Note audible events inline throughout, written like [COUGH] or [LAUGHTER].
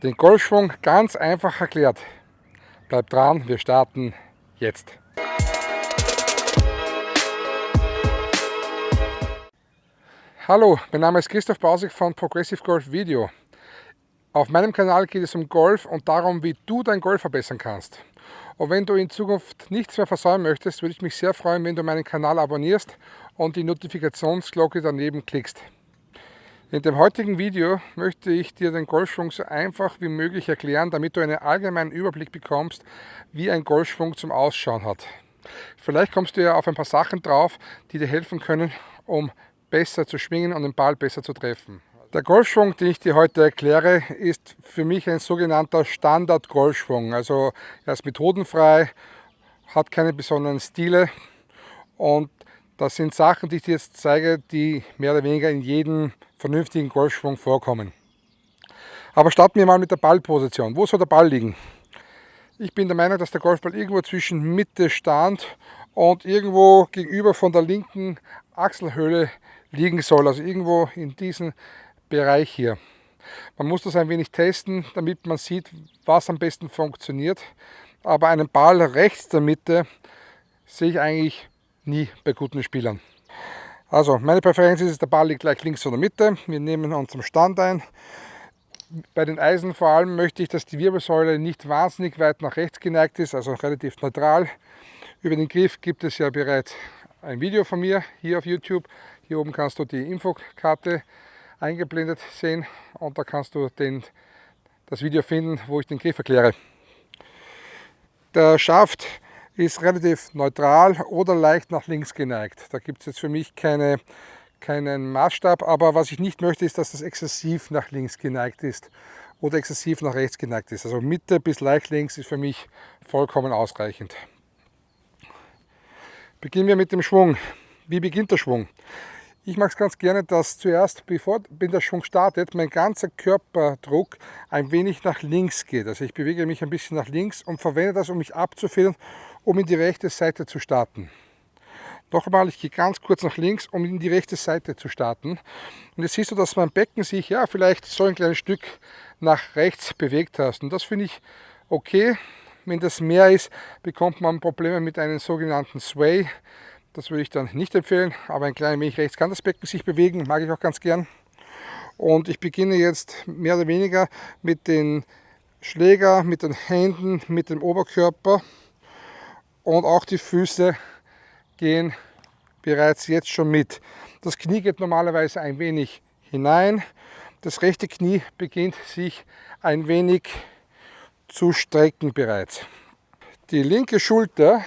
Den Golfschwung ganz einfach erklärt. Bleibt dran, wir starten jetzt. Hallo, mein Name ist Christoph Bausig von Progressive Golf Video. Auf meinem Kanal geht es um Golf und darum, wie du dein Golf verbessern kannst. Und wenn du in Zukunft nichts mehr versäumen möchtest, würde ich mich sehr freuen, wenn du meinen Kanal abonnierst und die Notifikationsglocke daneben klickst. In dem heutigen Video möchte ich dir den Golfschwung so einfach wie möglich erklären, damit du einen allgemeinen Überblick bekommst, wie ein Golfschwung zum Ausschauen hat. Vielleicht kommst du ja auf ein paar Sachen drauf, die dir helfen können, um besser zu schwingen und den Ball besser zu treffen. Der Golfschwung, den ich dir heute erkläre, ist für mich ein sogenannter Standard-Golfschwung. Also er ist methodenfrei, hat keine besonderen Stile und das sind Sachen, die ich dir jetzt zeige, die mehr oder weniger in jedem vernünftigen Golfschwung vorkommen. Aber starten wir mal mit der Ballposition. Wo soll der Ball liegen? Ich bin der Meinung, dass der Golfball irgendwo zwischen Mitte Stand und irgendwo gegenüber von der linken Achselhöhle liegen soll. Also irgendwo in diesem Bereich hier. Man muss das ein wenig testen, damit man sieht, was am besten funktioniert. Aber einen Ball rechts der Mitte sehe ich eigentlich nie bei guten Spielern. Also meine Präferenz ist, der Ball liegt gleich links von der Mitte. Wir nehmen unseren Stand ein. Bei den Eisen vor allem möchte ich, dass die Wirbelsäule nicht wahnsinnig weit nach rechts geneigt ist, also relativ neutral. Über den Griff gibt es ja bereits ein Video von mir hier auf YouTube. Hier oben kannst du die Infokarte eingeblendet sehen und da kannst du den, das Video finden, wo ich den Griff erkläre. Der Schaft ist relativ neutral oder leicht nach links geneigt. Da gibt es jetzt für mich keine, keinen Maßstab, aber was ich nicht möchte, ist, dass das exzessiv nach links geneigt ist oder exzessiv nach rechts geneigt ist. Also Mitte bis leicht links ist für mich vollkommen ausreichend. Beginnen wir mit dem Schwung. Wie beginnt der Schwung? Ich mag es ganz gerne, dass zuerst, bevor der Schwung startet, mein ganzer Körperdruck ein wenig nach links geht. Also ich bewege mich ein bisschen nach links und verwende das, um mich abzufedern um in die rechte Seite zu starten. Noch einmal, ich gehe ganz kurz nach links, um in die rechte Seite zu starten. Und jetzt siehst du, dass mein Becken sich ja vielleicht so ein kleines Stück nach rechts bewegt hast. Und das finde ich okay. Wenn das mehr ist, bekommt man Probleme mit einem sogenannten Sway. Das würde ich dann nicht empfehlen, aber ein klein wenig rechts kann das Becken sich bewegen, mag ich auch ganz gern. Und ich beginne jetzt mehr oder weniger mit den Schläger, mit den Händen, mit dem Oberkörper und auch die Füße gehen bereits jetzt schon mit. Das Knie geht normalerweise ein wenig hinein. Das rechte Knie beginnt sich ein wenig zu strecken bereits. Die linke Schulter,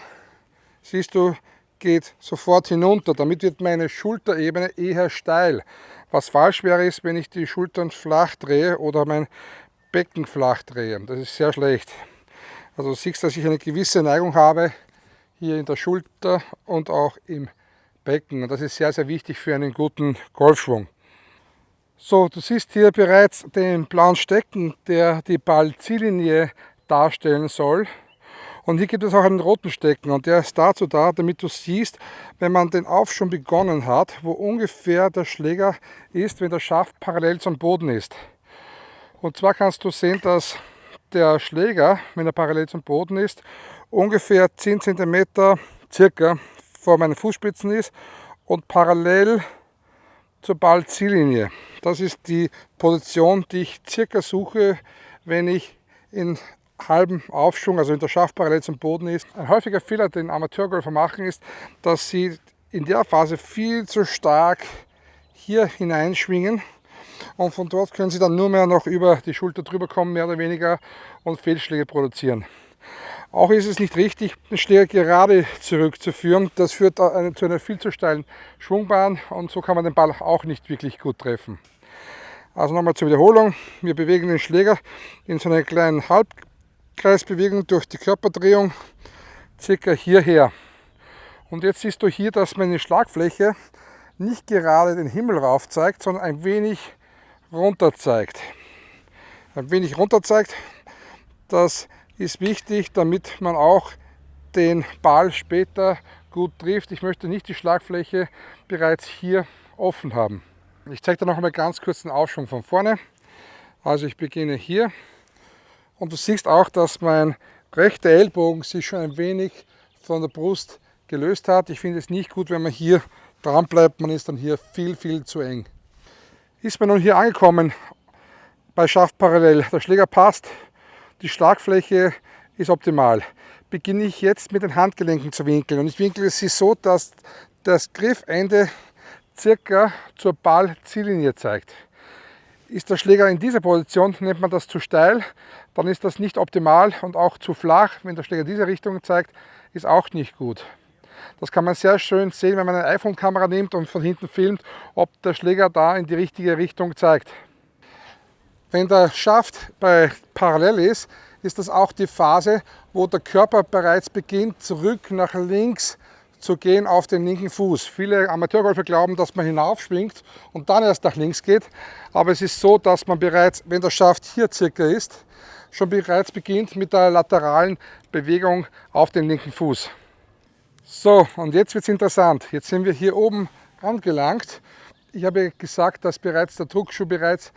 siehst du, geht sofort hinunter. Damit wird meine Schulterebene eher steil. Was falsch wäre, ist, wenn ich die Schultern flach drehe oder mein Becken flach drehe. Das ist sehr schlecht. Also du siehst, dass ich eine gewisse Neigung habe hier in der Schulter und auch im Becken. Und das ist sehr, sehr wichtig für einen guten Golfschwung. So, du siehst hier bereits den blauen Stecken, der die Ballziellinie darstellen soll. Und hier gibt es auch einen roten Stecken und der ist dazu da, damit du siehst, wenn man den Aufschwung begonnen hat, wo ungefähr der Schläger ist, wenn der Schaft parallel zum Boden ist. Und zwar kannst du sehen, dass der Schläger, wenn er parallel zum Boden ist, ungefähr 10 cm circa vor meinen Fußspitzen ist und parallel zur Ballziellinie. Das ist die Position, die ich circa suche, wenn ich in halben Aufschwung, also in der Schaft parallel zum Boden ist. Ein häufiger Fehler, den Amateurgolfer machen, ist, dass sie in der Phase viel zu stark hier hineinschwingen und von dort können sie dann nur mehr noch über die Schulter drüber kommen, mehr oder weniger, und Fehlschläge produzieren. Auch ist es nicht richtig, den Schläger gerade zurückzuführen. Das führt zu einer viel zu steilen Schwungbahn und so kann man den Ball auch nicht wirklich gut treffen. Also nochmal zur Wiederholung. Wir bewegen den Schläger in so einer kleinen Halbkreisbewegung durch die Körperdrehung circa hierher. Und jetzt siehst du hier, dass meine Schlagfläche nicht gerade den Himmel rauf zeigt, sondern ein wenig runter zeigt. Ein wenig runter zeigt, dass ist wichtig, damit man auch den Ball später gut trifft. Ich möchte nicht die Schlagfläche bereits hier offen haben. Ich zeige dir noch einmal ganz kurz den Aufschwung von vorne. Also ich beginne hier Und du siehst auch, dass mein rechter Ellbogen sich schon ein wenig von der Brust gelöst hat. Ich finde es nicht gut, wenn man hier dran bleibt. Man ist dann hier viel, viel zu eng. Ist man nun hier angekommen bei Schaft parallel. Der Schläger passt, die Schlagfläche ist optimal. Beginne ich jetzt mit den Handgelenken zu winkeln. Und ich winkle sie so, dass das Griffende circa zur Ballziellinie zeigt. Ist der Schläger in dieser Position, nennt man das zu steil, dann ist das nicht optimal und auch zu flach, wenn der Schläger diese Richtung zeigt, ist auch nicht gut. Das kann man sehr schön sehen, wenn man eine iPhone-Kamera nimmt und von hinten filmt, ob der Schläger da in die richtige Richtung zeigt. Wenn der Schaft bei parallel ist, ist das auch die Phase, wo der Körper bereits beginnt, zurück nach links zu gehen auf den linken Fuß. Viele Amateurgolfer glauben, dass man hinaufschwingt und dann erst nach links geht. Aber es ist so, dass man bereits, wenn der Schaft hier circa ist, schon bereits beginnt mit der lateralen Bewegung auf den linken Fuß. So, und jetzt wird es interessant. Jetzt sind wir hier oben angelangt. Ich habe gesagt, dass bereits der Druckschuh bereits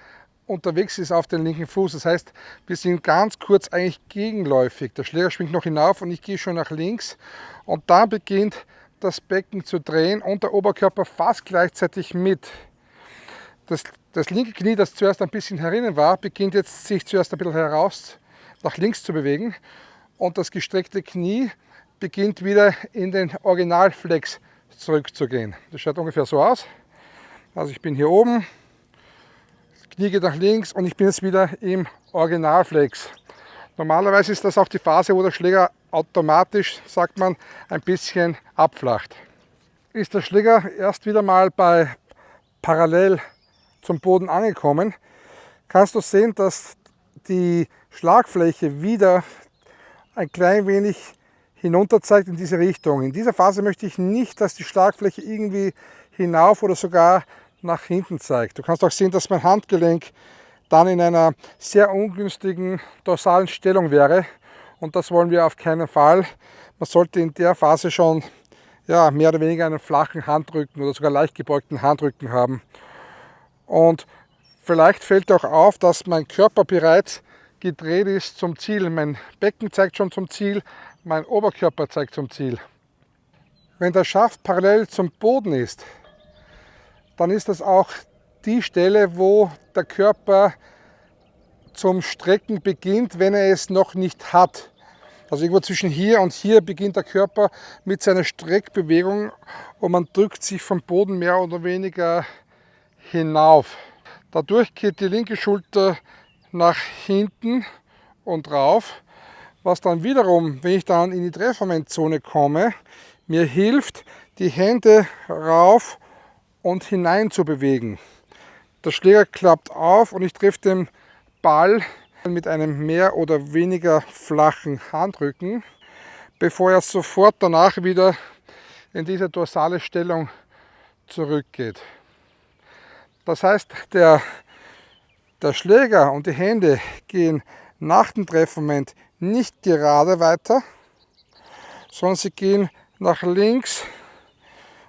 unterwegs ist auf den linken Fuß. Das heißt, wir sind ganz kurz eigentlich gegenläufig. Der Schläger schwingt noch hinauf und ich gehe schon nach links. Und dann beginnt das Becken zu drehen und der Oberkörper fast gleichzeitig mit. Das, das linke Knie, das zuerst ein bisschen herinnen war, beginnt jetzt sich zuerst ein bisschen heraus nach links zu bewegen. Und das gestreckte Knie beginnt wieder in den Originalflex zurückzugehen. Das schaut ungefähr so aus. Also ich bin hier oben, Knie geht nach links und ich bin jetzt wieder im Originalflex. Normalerweise ist das auch die Phase, wo der Schläger automatisch, sagt man, ein bisschen abflacht. Ist der Schläger erst wieder mal bei parallel zum Boden angekommen, kannst du sehen, dass die Schlagfläche wieder ein klein wenig hinunter zeigt in diese Richtung. In dieser Phase möchte ich nicht, dass die Schlagfläche irgendwie hinauf oder sogar nach hinten zeigt. Du kannst auch sehen, dass mein Handgelenk dann in einer sehr ungünstigen dorsalen Stellung wäre und das wollen wir auf keinen Fall. Man sollte in der Phase schon ja, mehr oder weniger einen flachen Handrücken oder sogar leicht gebeugten Handrücken haben. Und vielleicht fällt auch auf, dass mein Körper bereits gedreht ist zum Ziel. Mein Becken zeigt schon zum Ziel, mein Oberkörper zeigt zum Ziel. Wenn der Schaft parallel zum Boden ist, dann ist das auch die Stelle, wo der Körper zum Strecken beginnt, wenn er es noch nicht hat. Also irgendwo zwischen hier und hier beginnt der Körper mit seiner Streckbewegung und man drückt sich vom Boden mehr oder weniger hinauf. Dadurch geht die linke Schulter nach hinten und rauf, was dann wiederum, wenn ich dann in die Treffermentzone komme, mir hilft, die Hände rauf und hinein zu bewegen. Der Schläger klappt auf und ich treffe den Ball mit einem mehr oder weniger flachen Handrücken, bevor er sofort danach wieder in diese dorsale Stellung zurückgeht. Das heißt, der, der Schläger und die Hände gehen nach dem Treffmoment nicht gerade weiter, sondern sie gehen nach links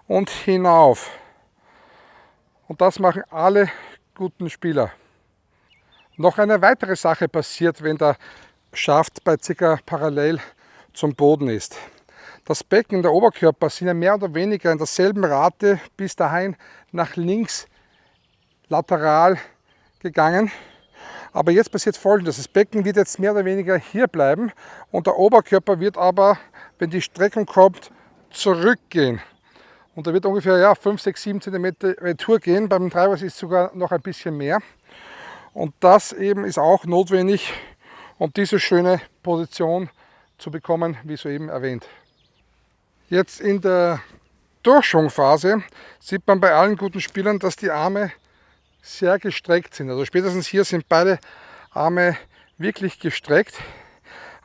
und hinauf. Und das machen alle guten Spieler. Noch eine weitere Sache passiert, wenn der Schaft bei ca. parallel zum Boden ist. Das Becken, der Oberkörper sind ja mehr oder weniger in derselben Rate bis dahin nach links lateral gegangen. Aber jetzt passiert folgendes, das Becken wird jetzt mehr oder weniger hier bleiben und der Oberkörper wird aber, wenn die Streckung kommt, zurückgehen. Und da wird ungefähr ja, 5, 6, 7 cm Retour gehen. Beim Treiber ist es sogar noch ein bisschen mehr. Und das eben ist auch notwendig, um diese schöne Position zu bekommen, wie soeben erwähnt. Jetzt in der Durchschwungphase sieht man bei allen guten Spielern, dass die Arme sehr gestreckt sind. Also spätestens hier sind beide Arme wirklich gestreckt.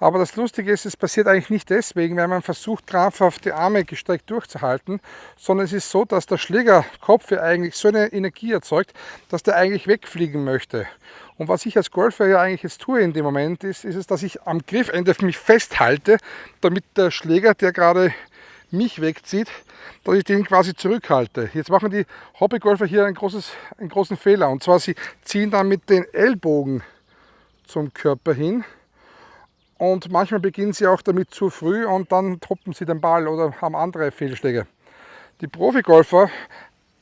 Aber das Lustige ist, es passiert eigentlich nicht deswegen, weil man versucht, krampfhaft die Arme gestreckt durchzuhalten, sondern es ist so, dass der Schlägerkopf ja eigentlich so eine Energie erzeugt, dass der eigentlich wegfliegen möchte. Und was ich als Golfer ja eigentlich jetzt tue in dem Moment, ist, ist es, dass ich am Griffende mich festhalte, damit der Schläger, der gerade mich wegzieht, dass ich den quasi zurückhalte. Jetzt machen die Hobbygolfer hier ein großes, einen großen Fehler. Und zwar, sie ziehen dann mit den Ellbogen zum Körper hin und manchmal beginnen sie auch damit zu früh und dann truppen sie den Ball oder haben andere Fehlschläge. Die Profigolfer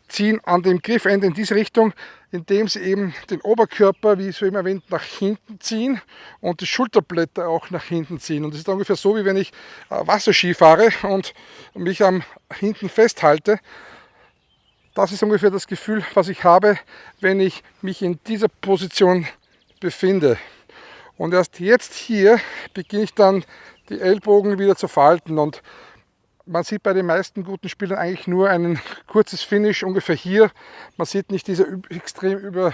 ziehen an dem Griffende in diese Richtung, indem sie eben den Oberkörper, wie so eben erwähnt, nach hinten ziehen und die Schulterblätter auch nach hinten ziehen. Und das ist ungefähr so, wie wenn ich äh, Wasserski fahre und mich am hinten festhalte. Das ist ungefähr das Gefühl, was ich habe, wenn ich mich in dieser Position befinde. Und erst jetzt hier beginne ich dann die Ellbogen wieder zu falten und man sieht bei den meisten guten Spielern eigentlich nur ein kurzes Finish ungefähr hier. Man sieht nicht diese extrem über,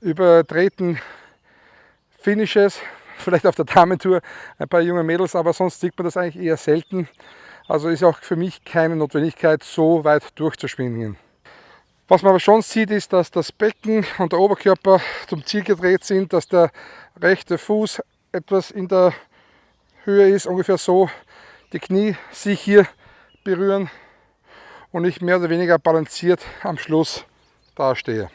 überdrehten Finishes. [LAUGHS] Vielleicht auf der Damentour ein paar junge Mädels, aber sonst sieht man das eigentlich eher selten. Also ist auch für mich keine Notwendigkeit, so weit durchzuschwingen. Was man aber schon sieht, ist, dass das Becken und der Oberkörper zum Ziel gedreht sind, dass der rechte Fuß etwas in der Höhe ist, ungefähr so, die Knie sich hier berühren und ich mehr oder weniger balanciert am Schluss dastehe.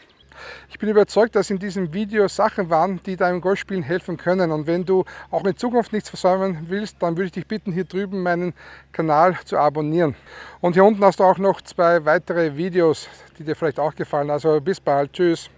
Ich bin überzeugt, dass in diesem Video Sachen waren, die deinem Golfspielen helfen können. Und wenn du auch in Zukunft nichts versäumen willst, dann würde ich dich bitten, hier drüben meinen Kanal zu abonnieren. Und hier unten hast du auch noch zwei weitere Videos, die dir vielleicht auch gefallen. Also bis bald. Tschüss.